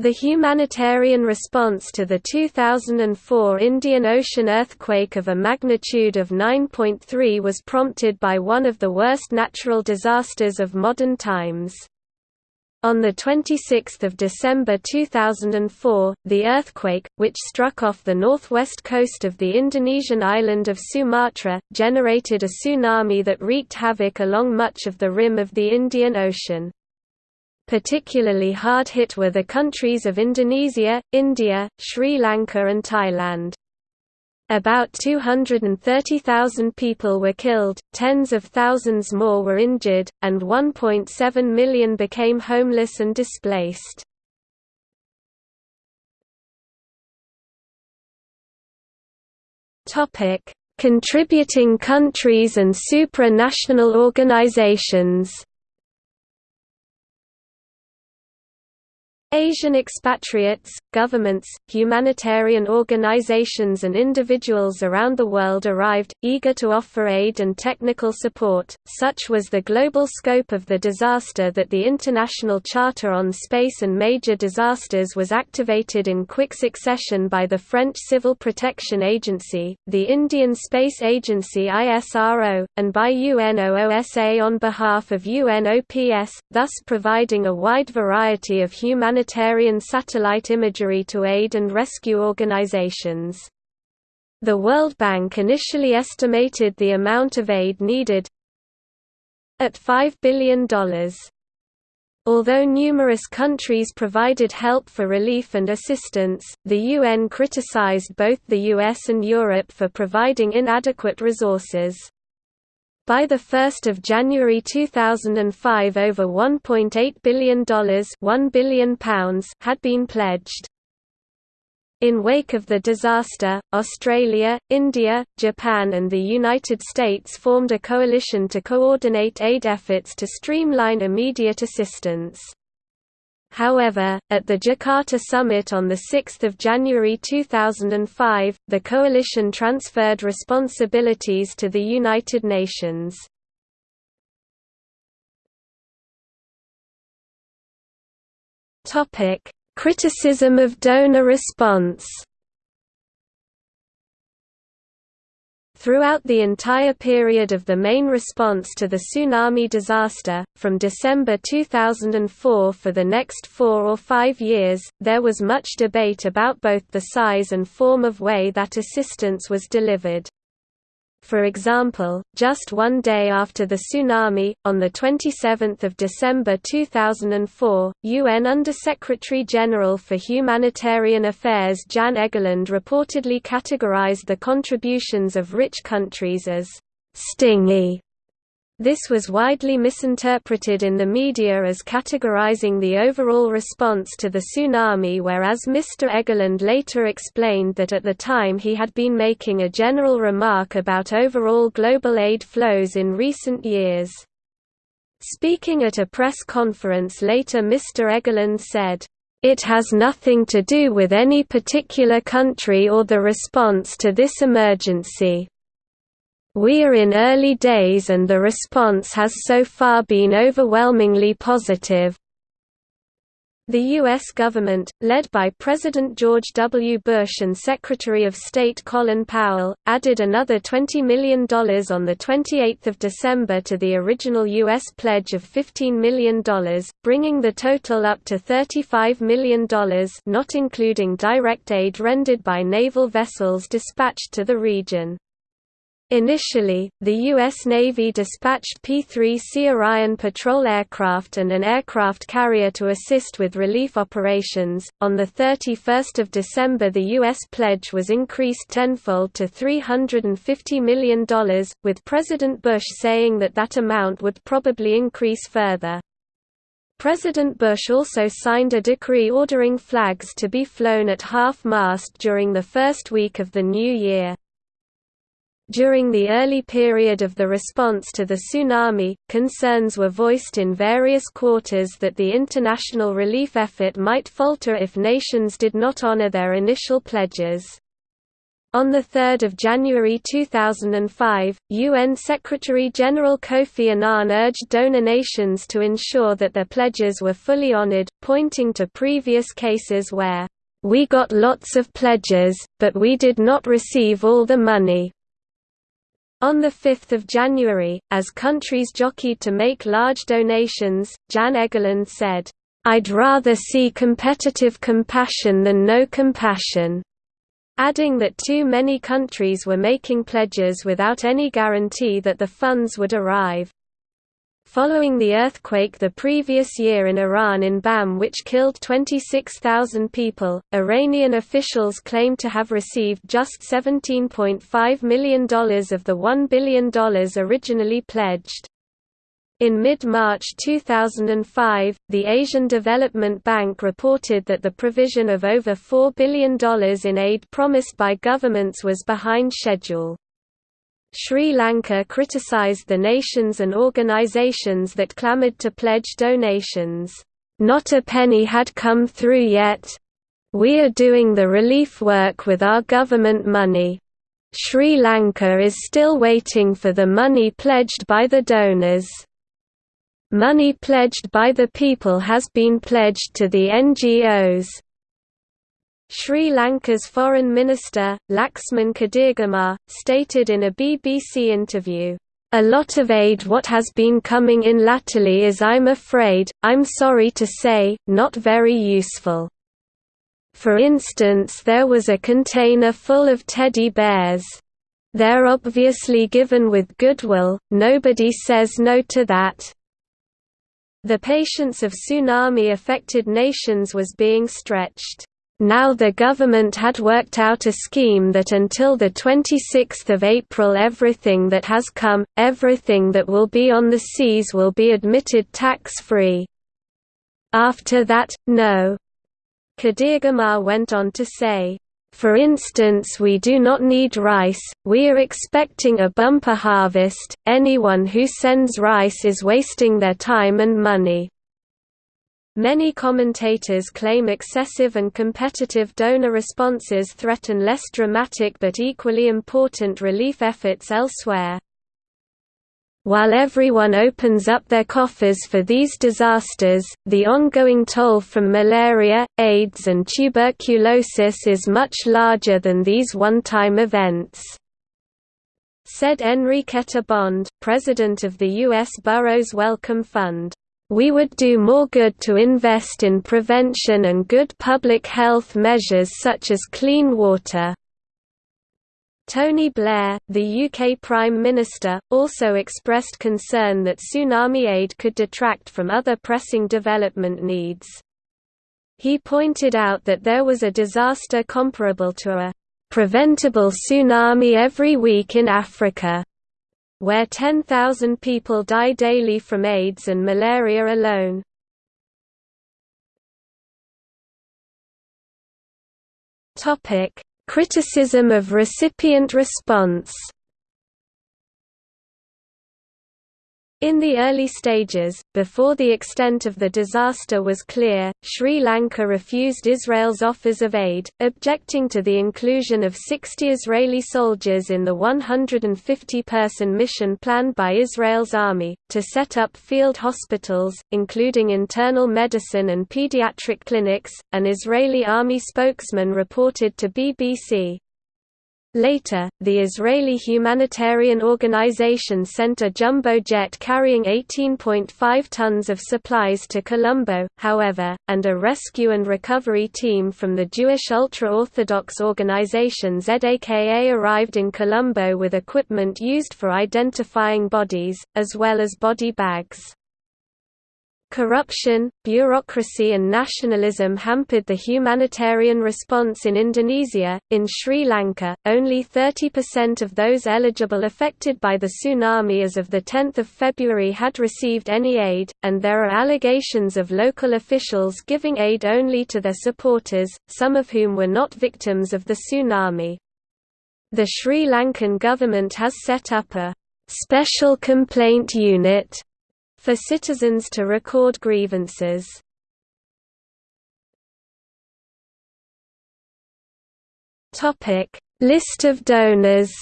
The humanitarian response to the 2004 Indian Ocean earthquake of a magnitude of 9.3 was prompted by one of the worst natural disasters of modern times. On 26 December 2004, the earthquake, which struck off the northwest coast of the Indonesian island of Sumatra, generated a tsunami that wreaked havoc along much of the rim of the Indian Ocean. Particularly hard hit were the countries of Indonesia, India, Sri Lanka and Thailand. About 230,000 people were killed, tens of thousands more were injured, and 1.7 million became homeless and displaced. Contributing countries and supranational organizations Asian expatriates, governments, humanitarian organizations and individuals around the world arrived, eager to offer aid and technical support. Such was the global scope of the disaster that the International Charter on Space and Major Disasters was activated in quick succession by the French Civil Protection Agency, the Indian Space Agency ISRO, and by UNOOSA on behalf of UNOPS, thus providing a wide variety of humanitarian humanitarian satellite imagery to aid and rescue organizations. The World Bank initially estimated the amount of aid needed at $5 billion. Although numerous countries provided help for relief and assistance, the UN criticized both the US and Europe for providing inadequate resources. By 1 January 2005 over $1.8 billion £1 billion had been pledged. In wake of the disaster, Australia, India, Japan and the United States formed a coalition to coordinate aid efforts to streamline immediate assistance. However, at the Jakarta summit on 6 January 2005, the coalition transferred responsibilities to the United Nations. Criticism of donor response Throughout the entire period of the main response to the tsunami disaster, from December 2004 for the next four or five years, there was much debate about both the size and form of way that assistance was delivered. For example, just one day after the tsunami, on 27 December 2004, UN Under-Secretary-General for Humanitarian Affairs Jan Egeland reportedly categorized the contributions of rich countries as «stingy» This was widely misinterpreted in the media as categorizing the overall response to the tsunami whereas Mr. Egeland later explained that at the time he had been making a general remark about overall global aid flows in recent years. Speaking at a press conference later Mr. Egeland said, "...it has nothing to do with any particular country or the response to this emergency." We are in early days and the response has so far been overwhelmingly positive. The U.S. government, led by President George W. Bush and Secretary of State Colin Powell, added another $20 million on 28 December to the original U.S. pledge of $15 million, bringing the total up to $35 million not including direct aid rendered by naval vessels dispatched to the region. Initially, the U.S. Navy dispatched P-3C Orion patrol aircraft and an aircraft carrier to assist with relief operations. On the 31st of December, the U.S. pledge was increased tenfold to $350 million, with President Bush saying that that amount would probably increase further. President Bush also signed a decree ordering flags to be flown at half-mast during the first week of the new year. During the early period of the response to the tsunami, concerns were voiced in various quarters that the international relief effort might falter if nations did not honor their initial pledges. On 3 January 2005, UN Secretary-General Kofi Annan urged donor nations to ensure that their pledges were fully honored, pointing to previous cases where, "...we got lots of pledges, but we did not receive all the money." On 5 January, as countries jockeyed to make large donations, Jan Egeland said, "...I'd rather see competitive compassion than no compassion." adding that too many countries were making pledges without any guarantee that the funds would arrive. Following the earthquake the previous year in Iran in Bam which killed 26,000 people, Iranian officials claimed to have received just $17.5 million of the $1 billion originally pledged. In mid-March 2005, the Asian Development Bank reported that the provision of over $4 billion in aid promised by governments was behind schedule. Sri Lanka criticized the nations and organizations that clamored to pledge donations. Not a penny had come through yet. We are doing the relief work with our government money. Sri Lanka is still waiting for the money pledged by the donors. Money pledged by the people has been pledged to the NGOs. Sri Lanka's Foreign Minister, Laxman Kadirgamar, stated in a BBC interview, "...a lot of aid what has been coming in latterly is I'm afraid, I'm sorry to say, not very useful. For instance there was a container full of teddy bears. They're obviously given with goodwill, nobody says no to that." The patience of tsunami-affected nations was being stretched. Now the government had worked out a scheme that until 26 April everything that has come, everything that will be on the seas will be admitted tax-free. After that, no. Kadirgamar went on to say, for instance we do not need rice, we are expecting a bumper harvest, anyone who sends rice is wasting their time and money. Many commentators claim excessive and competitive donor responses threaten less dramatic but equally important relief efforts elsewhere. While everyone opens up their coffers for these disasters, the ongoing toll from malaria, AIDS and tuberculosis is much larger than these one-time events. Said Enriqueta Bond, president of the U.S. Burroughs Wellcome Fund. We would do more good to invest in prevention and good public health measures such as clean water. Tony Blair, the UK Prime Minister, also expressed concern that tsunami aid could detract from other pressing development needs. He pointed out that there was a disaster comparable to a preventable tsunami every week in Africa, where 10,000 people die daily from AIDS and malaria alone. Criticism of recipient response In the early stages, before the extent of the disaster was clear, Sri Lanka refused Israel's offers of aid, objecting to the inclusion of 60 Israeli soldiers in the 150-person mission planned by Israel's army, to set up field hospitals, including internal medicine and pediatric clinics, an Israeli army spokesman reported to BBC. Later, the Israeli humanitarian organization sent a jumbo jet carrying 18.5 tons of supplies to Colombo, however, and a rescue and recovery team from the Jewish ultra-Orthodox organization ZAKA arrived in Colombo with equipment used for identifying bodies, as well as body bags. Corruption, bureaucracy and nationalism hampered the humanitarian response in Indonesia. In Sri Lanka, only 30% of those eligible affected by the tsunami as of the 10th of February had received any aid, and there are allegations of local officials giving aid only to their supporters, some of whom were not victims of the tsunami. The Sri Lankan government has set up a special complaint unit for citizens to record grievances. Topic: List of donors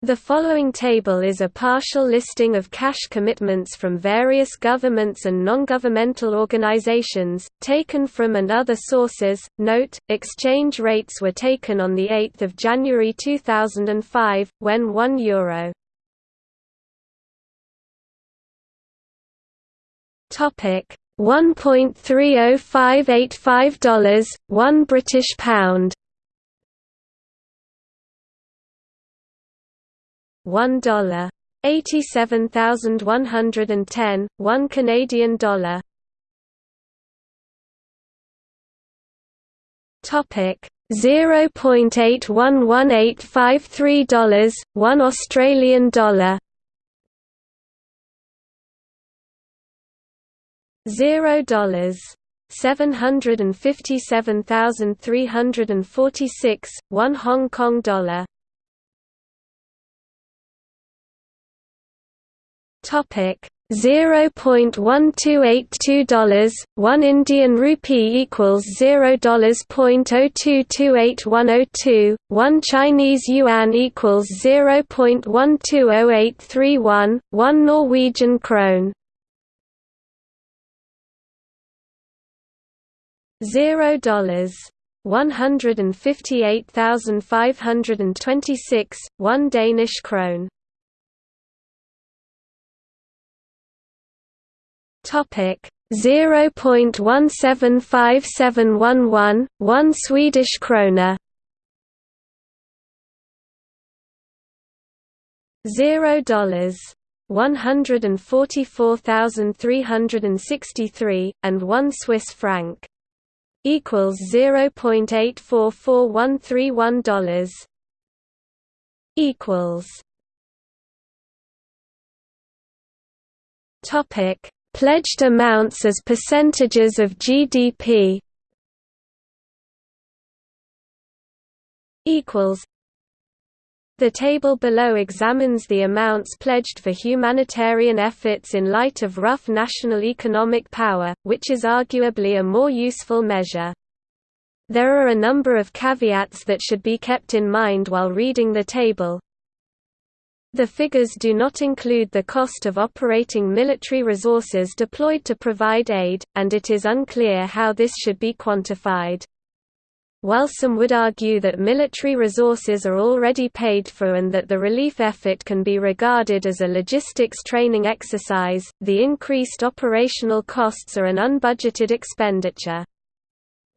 The following table is a partial listing of cash commitments from various governments and non-governmental organizations, taken from and other sources. Note: exchange rates were taken on the 8th of January 2005 when 1 euro Topic: $1.30585 1 British pound one dollar eighty seven thousand one hundred and ten, one Canadian dollar. Topic zero point eight one one eight five three dollars, one Australian dollar. Zero dollars seven hundred and fifty seven thousand three hundred and forty six, one Hong Kong dollar. Topic Zero point one two eight two dollars, one Indian rupee equals zero dollars point oh two two eight one oh two, one Chinese yuan equals zero point one two oh eight three one, one Norwegian krone. Zero dollars one hundred and fifty eight thousand five hundred and twenty six, one Danish krone. Topic 0.175711, 1 Swedish krona. Zero dollars. 144,363, and 1 Swiss franc. Equals $0.844131 Equals Topic Pledged amounts as percentages of GDP equals the table below examines the amounts pledged for humanitarian efforts in light of rough national economic power, which is arguably a more useful measure. There are a number of caveats that should be kept in mind while reading the table. The figures do not include the cost of operating military resources deployed to provide aid, and it is unclear how this should be quantified. While some would argue that military resources are already paid for and that the relief effort can be regarded as a logistics training exercise, the increased operational costs are an unbudgeted expenditure.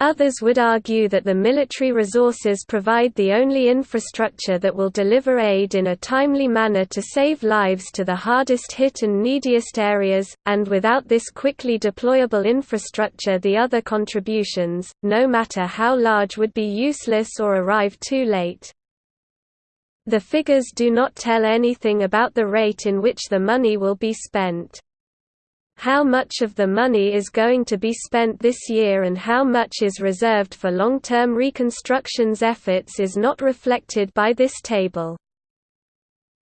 Others would argue that the military resources provide the only infrastructure that will deliver aid in a timely manner to save lives to the hardest hit and neediest areas, and without this quickly deployable infrastructure the other contributions, no matter how large would be useless or arrive too late. The figures do not tell anything about the rate in which the money will be spent. How much of the money is going to be spent this year and how much is reserved for long-term reconstructions efforts is not reflected by this table.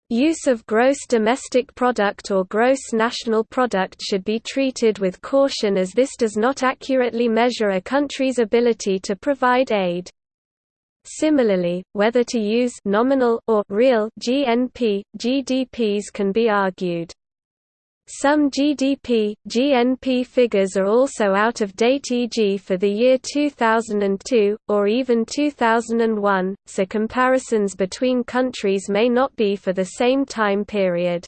Use of gross domestic product or gross national product should be treated with caution as this does not accurately measure a country's ability to provide aid. Similarly, whether to use nominal or real GNP, GDPs can be argued. Some GDP, GNP figures are also out of date e.g. for the year 2002, or even 2001, so comparisons between countries may not be for the same time period.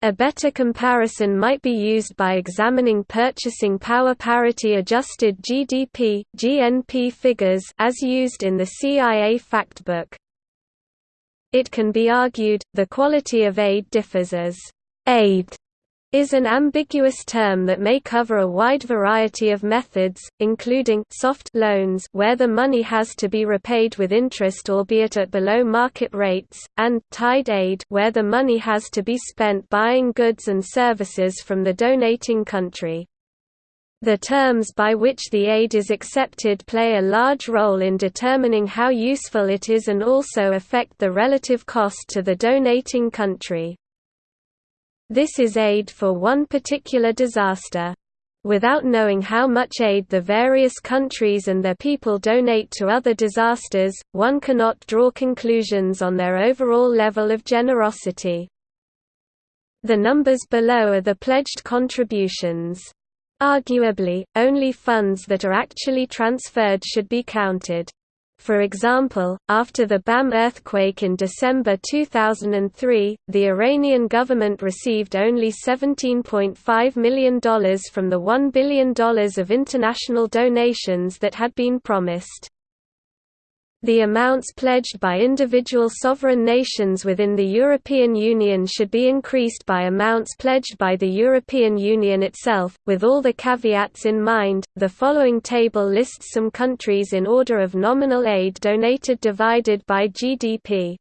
A better comparison might be used by examining purchasing power parity adjusted GDP, GNP figures as used in the CIA Factbook. It can be argued, the quality of aid differs as aid is an ambiguous term that may cover a wide variety of methods, including soft loans where the money has to be repaid with interest albeit at below market rates, and tied aid where the money has to be spent buying goods and services from the donating country. The terms by which the aid is accepted play a large role in determining how useful it is and also affect the relative cost to the donating country. This is aid for one particular disaster. Without knowing how much aid the various countries and their people donate to other disasters, one cannot draw conclusions on their overall level of generosity. The numbers below are the pledged contributions. Arguably, only funds that are actually transferred should be counted. For example, after the BAM earthquake in December 2003, the Iranian government received only $17.5 million from the $1 billion of international donations that had been promised. The amounts pledged by individual sovereign nations within the European Union should be increased by amounts pledged by the European Union itself. With all the caveats in mind, the following table lists some countries in order of nominal aid donated divided by GDP.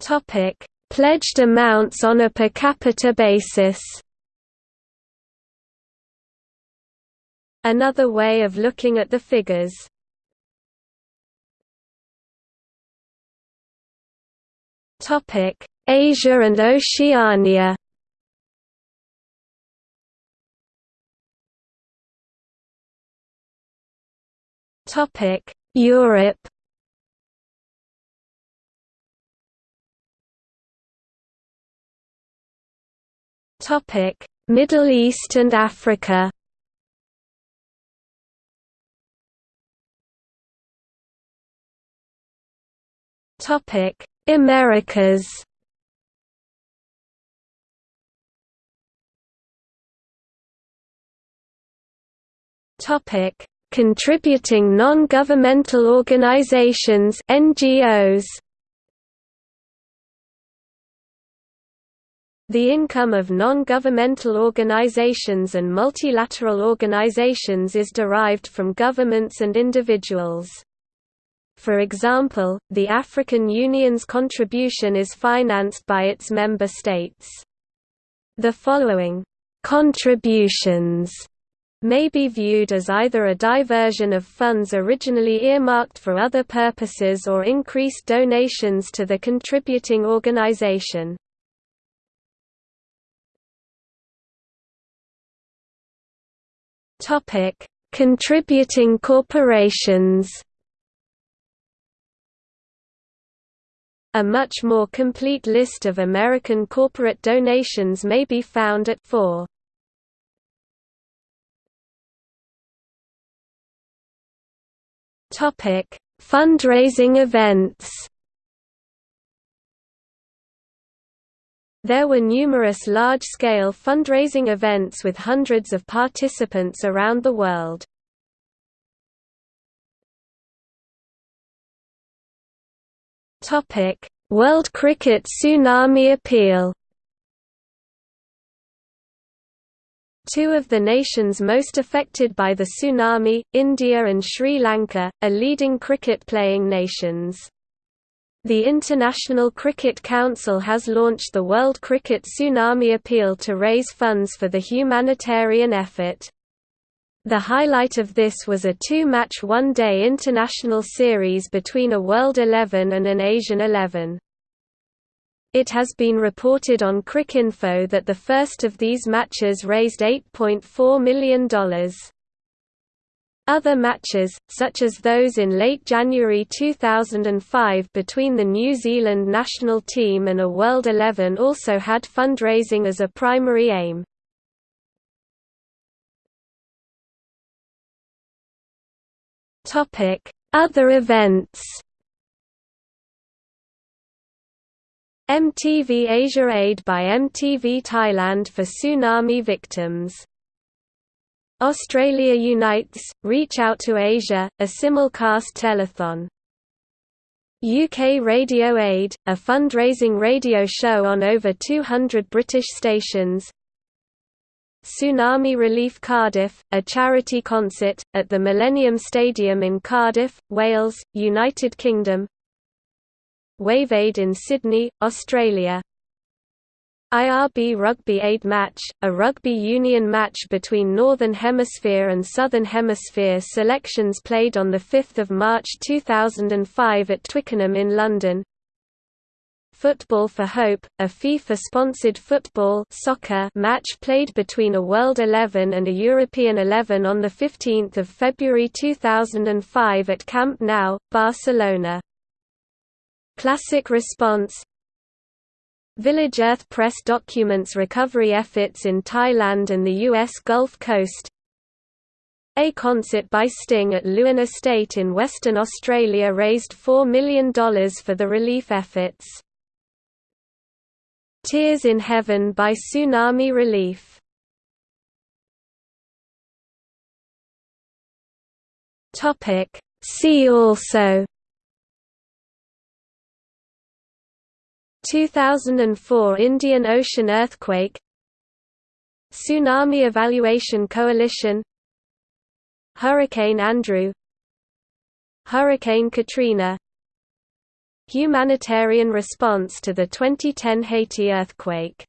Topic: Pledged amounts on a per capita basis. Another way of looking at the figures. Asia and Oceania. Topic: Europe. Topic: Middle East and Africa. Topic: Americas. Topic: Contributing non-governmental organizations (NGOs). The income of non-governmental organizations and multilateral organizations is derived from governments and individuals. For example, the African Union's contribution is financed by its member states. The following contributions may be viewed as either a diversion of funds originally earmarked for other purposes or increased donations to the contributing organization. Contributing corporations A much more complete list of American corporate donations may be found at 4. Topic: Fundraising events. There were numerous large-scale fundraising events with hundreds of participants around the world. World Cricket Tsunami Appeal Two of the nations most affected by the tsunami, India and Sri Lanka, are leading cricket-playing nations. The International Cricket Council has launched the World Cricket Tsunami Appeal to raise funds for the humanitarian effort. The highlight of this was a two-match one-day international series between a World 11 and an Asian 11. It has been reported on Cricinfo that the first of these matches raised $8.4 million. Other matches, such as those in late January 2005 between the New Zealand national team and a World 11 also had fundraising as a primary aim. Other events. MTV Asia Aid by MTV Thailand for tsunami victims. Australia Unites, Reach Out to Asia, a simulcast telethon. UK Radio Aid, a fundraising radio show on over 200 British stations, Tsunami Relief Cardiff, a charity concert, at the Millennium Stadium in Cardiff, Wales, United Kingdom. WaveAid in Sydney, Australia. IRB Rugby Aid Match, a rugby union match between Northern Hemisphere and Southern Hemisphere selections played on 5 March 2005 at Twickenham in London Football for Hope, a FIFA-sponsored football soccer match played between a World 11 and a European 11 on 15 February 2005 at Camp Nou, Barcelona. Classic response Village Earth Press documents recovery efforts in Thailand and the U.S. Gulf Coast a concert by Sting at Leeuwin Estate in Western Australia raised $4 million for the relief efforts. Tears in Heaven by Tsunami Relief. See also. 2004 Indian Ocean earthquake. Tsunami Evaluation Coalition. Hurricane Andrew. Hurricane Katrina Humanitarian response to the 2010 Haiti earthquake